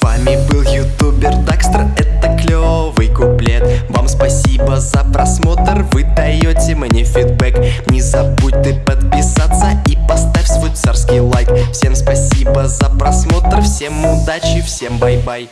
С вами был ютубер Дакстер, это клевый куплет. Вам спасибо за просмотр, вы даете мне фидбэк. Не забудь ты подписаться и поставь свой царский лайк. Всем спасибо за просмотр, всем удачи, всем bye-bye.